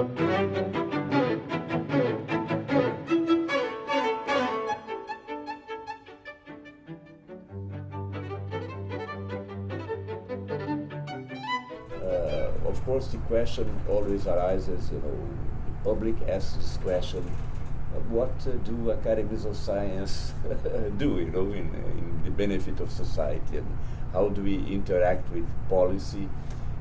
Uh, of course, the question always arises, you know, the public asks this question, uh, what uh, do academies of science do, you know, in, in the benefit of society, and how do we interact with policy?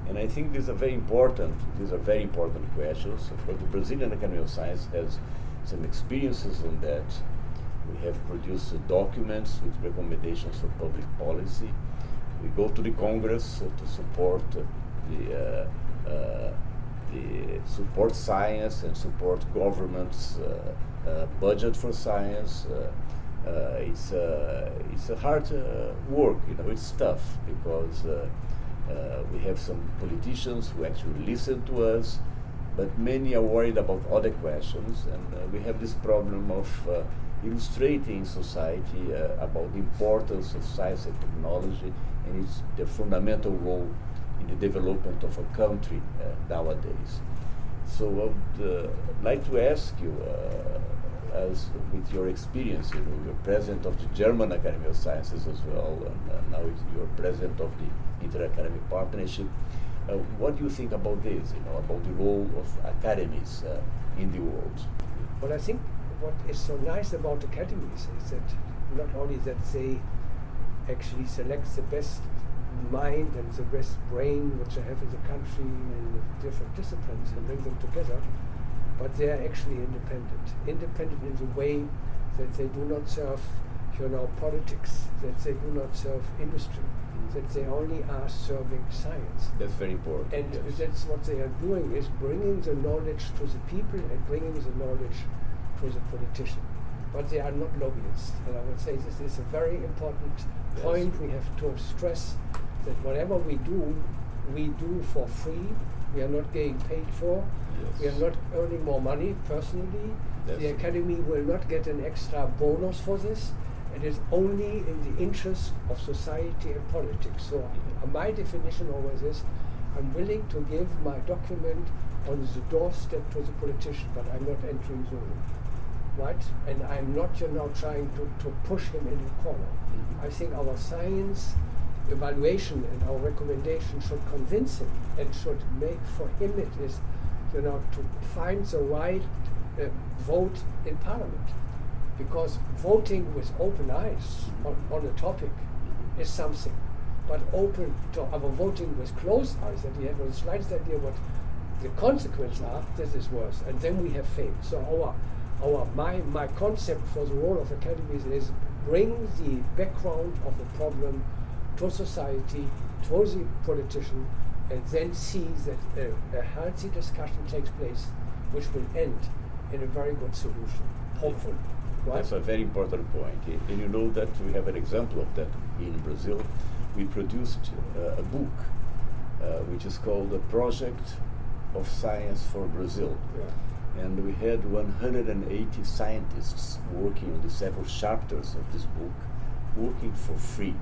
And I think these are very important, these are very important questions. Of course, the Brazilian Academy of Science has some experiences on that. We have produced uh, documents with recommendations for public policy. We go to the Congress uh, to support uh, the, uh, uh, the support science and support government's uh, budget for science. It's, uh, it's a hard work, you know, it's tough because uh, we have some politicians who actually listen to us, but many are worried about other questions, and uh, we have this problem of uh, illustrating society uh, about the importance of science and technology and its the fundamental role in the development of a country uh, nowadays. So I would like to ask you, as with your experience, you know, you're president of the German Academy of Sciences as well, and now you're president of the InterAcademy Partnership. Uh, what do you think about this, you know, about the role of academies uh, in the world? Well, I think what is so nice about academies is that not only that they actually select the best mind and the best brain which they have in the country and different disciplines and bring them together, but they are actually independent. Independent in the way that they do not serve, you know, politics, that they do not serve industry, that they only are serving science. That's very important. And yes. that's what they are doing is bringing the knowledge to the people and bringing the knowledge to the politician. But they are not lobbyists. And I would say this is a very important Yes. point we have to stress that whatever we do, we do for free. We are not getting paid for. We are not earning more money personally. The academy will not get an extra bonus for this. It is only in the interest of society and politics. So uh, my definition always is, I'm willing to give my document on the doorstep to the politician, but I'm not entering the room. Right? And I'm not, you know, trying to, to push him in the corner. Mhm. I think our science evaluation and our recommendation should convince him and should make for him it is, you know, to find the right uh, vote in parliament. Because voting with open eyes on, on a topic is something. But open to our voting with closed eyes, that we have the slightest idea what the consequences are, this is worse. And then we have failed. So our our my my concept for the role of academies is bring the background of the problem to society, to the politician, and then see that a, a healthy discussion takes place, which will end in a very good solution, hopefully. That's a very important point. And you know that we have an example of that in Brazil. We produced uh, a book uh, which is called The Project of Science for Brazil. Yeah. And we had 180 scientists working on the several chapters of this book, working for free.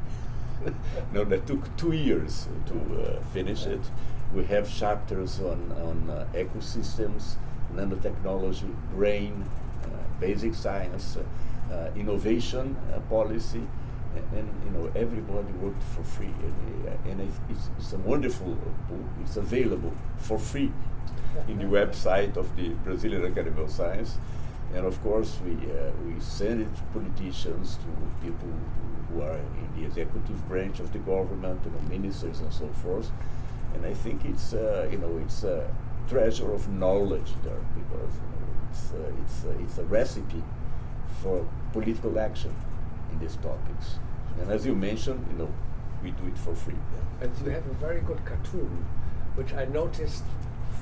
no, that took two years to uh, finish it. We have chapters on, on uh, ecosystems, nanotechnology, brain, basic science, uh, innovation uh, policy, a- and, you know everybody worked for free, and, uh, and it's, it's, it's a wonderful book. It's available for free in the website of the Brazilian Academy of Science, and of course we uh, we send it to politicians, to people who are in the executive branch of the government, you know, ministers and so forth. And I think it's uh, you know it's a treasure of knowledge there because you know, it's uh, it's uh, it's a recipe for political action in these topics. And as you mentioned, you know, we do it for free. And you have a very good cartoon, which I noticed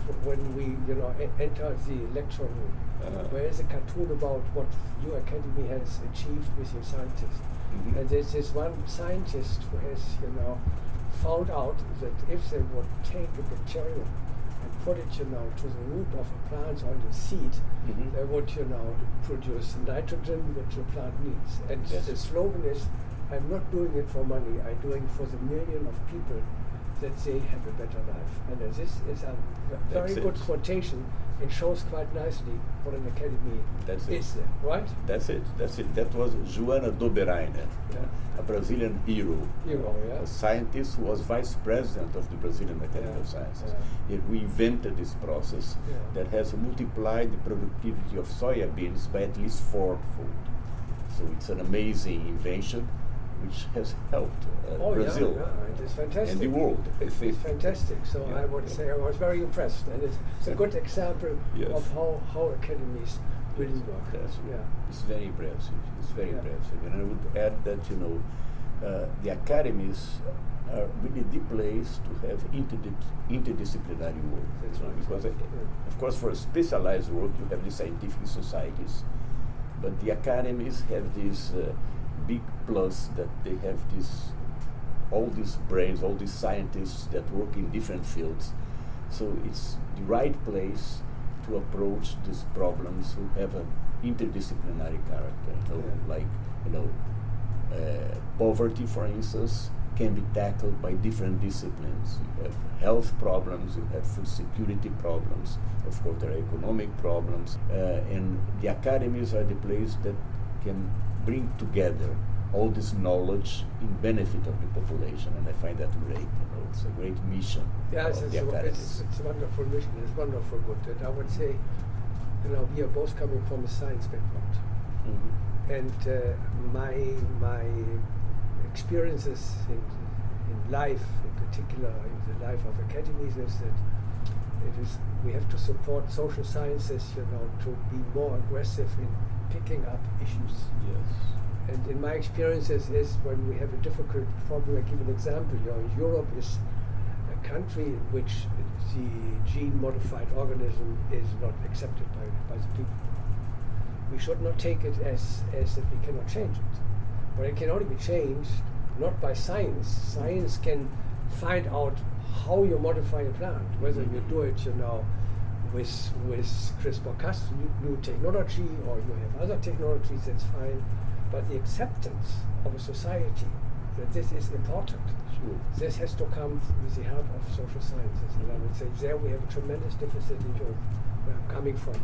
f- when we, you know, e- entered the lecture room. Uh-huh. Where is a cartoon about what your academy has achieved with your scientists? Mhm. And there's this one scientist who has, you know, found out that if they would take a bacterium it, you know, to the root of a plant or the seed, Mhm. they would, you know, produce nitrogen which the plant needs. And Yes. the slogan is, I'm not doing it for money, I'm doing it for the million of people that they have a better life. And uh, this is a v- very That's good it. quotation it shows quite nicely what an academy That's it. is there, uh, right? That's it. That's it. That was Johanna Döbereiner, Yeah. a Brazilian hero, know, yeah. a scientist who was vice president of the Brazilian Academy Yeah, of Sciences. yeah. Invented this process that has multiplied the productivity of soya beans by at least fourfold. So it's an amazing invention which has helped uh, Oh Brazil yeah, yeah, it is fantastic. and the world. I. It's fantastic. So Yeah, I would say I was very impressed, and it's, it's a good example Yes. of how, how academies really work. Yeah. It's very impressive. It's very impressive. And I would add that, you know, uh, the academies are really the place to have interdis- interdisciplinary work. That's right. Because, uh, of course, for specialized work, you have the scientific societies. But the academies have this uh, big plus that they have this all these brains, all these scientists that work in different fields. So it's the right place to approach these problems who have an interdisciplinary character. So Yeah. like you know, uh, poverty, for instance, can be tackled by different disciplines. You have health problems, you have food security problems, of course, there are economic problems, uh, and the academies are the place that can bring together all this knowledge in benefit of the population, and I find that great. You know, it's a great mission. Yeah, it's, it's, a, it's, it's a wonderful mission. It's wonderful good. And I would say, you know, we are both coming from a science background, Mhm. and uh, my my experiences in, in life, in particular in the life of academies, is that it is we have to support social sciences, you know, to be more aggressive in picking up issues. Yes. And in my experiences is when we have a difficult problem, I give an example. You know, Europe is a country in which the gene modified organism is not accepted by, by the people. We should not take it as, as that we cannot change it. But it can only be changed not by science. Science can find out how you modify a plant, whether you mm-hmm. do it, you know, with with CRISPR-Cas new, new technology or you have other technologies, that's fine. But the acceptance of a society that this is important, Sure. this has to come with the help of social sciences. And I would say there we have a tremendous deficit in Europe, where I'm coming from.